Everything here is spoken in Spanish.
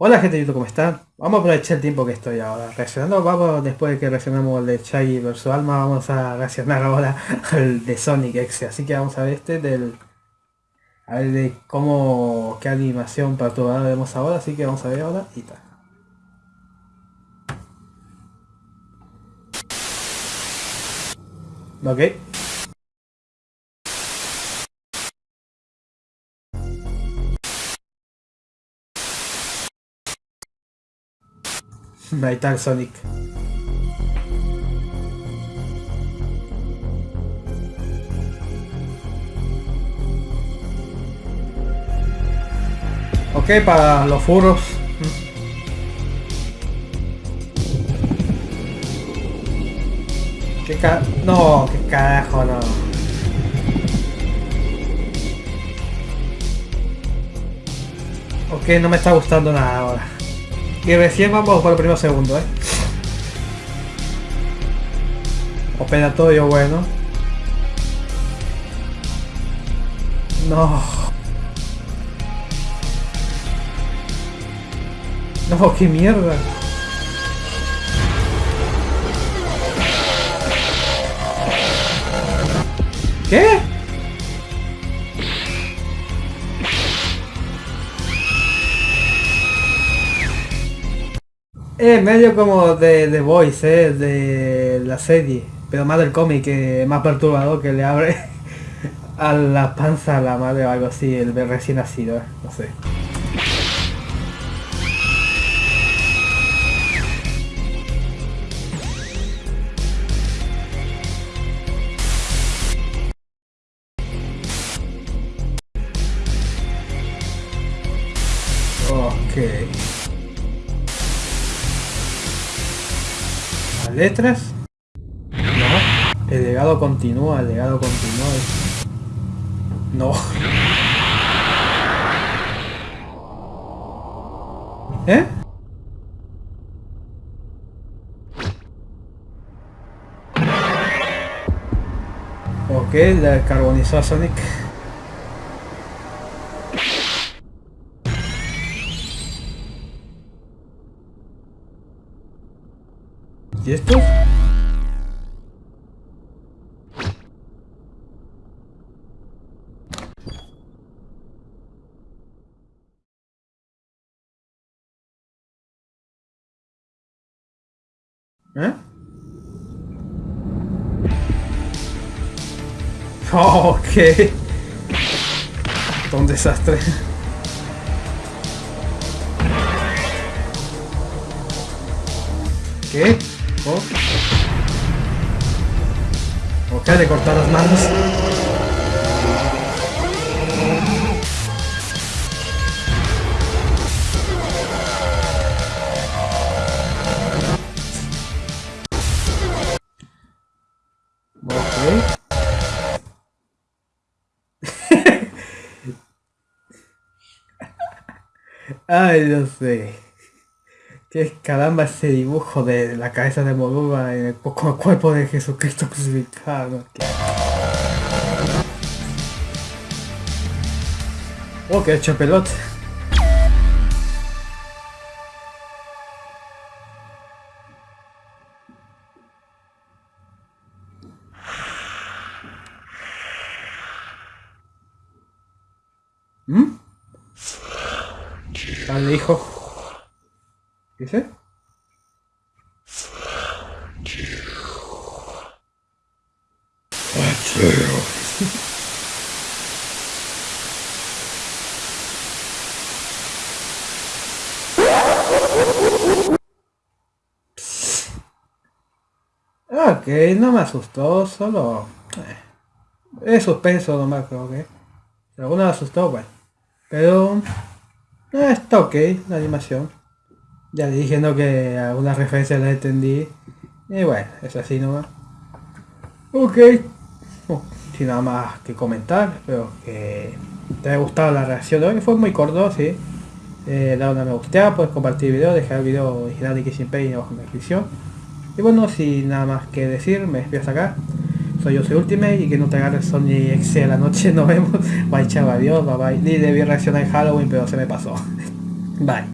Hola gente de YouTube, ¿cómo están? Vamos a aprovechar el tiempo que estoy ahora reaccionando. Vamos, después de que reaccionamos el de Shaggy vs Alma, vamos a reaccionar ahora al de Sonic X. Así que vamos a ver este del... A ver de cómo... qué animación perturbadora vemos ahora, así que vamos a ver ahora y tal. Ok. Ahí está el Sonic. Ok, para los furos. ¿Qué ca... No, qué carajo, no. Ok, no me está gustando nada ahora. Y recién vamos por el primer segundo, ¿eh? Operatorio bueno. No. No, qué mierda. ¿Qué? Es medio como de The Voice, eh, de la serie, pero más del cómic, que más perturbador que le abre a la panza a la madre o algo así, el recién nacido, eh, no sé. Ok. ¿Las letras? No. El legado continúa, el legado continúa. No. ¿Eh? Ok, la carbonizó a Sonic. ¿Y esto? ¿Eh? Oh, ok. Un desastre. ¿Qué? Ok, de cortar las manos. Ay, no sé. ¿Qué caramba ese dibujo de la cabeza de Moruga en el poco cuerpo de Jesucristo crucificado? Oh, que hecho pelota. ¿Mm? Dale, hijo. ¿Qué dice? Ok, no me asustó, solo... Eh, es suspenso nomás creo que. Si alguno me asustó, bueno. Pero... Eh, está ok la animación. Ya ¿no? que algunas referencias las entendí. Y bueno, es así nomás. Ok. Sin nada más que comentar. Espero que te haya gustado la reacción hoy. Fue muy corto, sí. Eh, da una me gusta, puedes compartir el video, dejar el video original de Kissing Pain abajo en la descripción. Y bueno, sin nada más que decir, me despido acá. Soy yo, soy Ultimate y que no te agarres Sony a la noche. Nos vemos. Bye, chao, adiós, bye bye. Ni debí reaccionar en Halloween, pero se me pasó. Bye.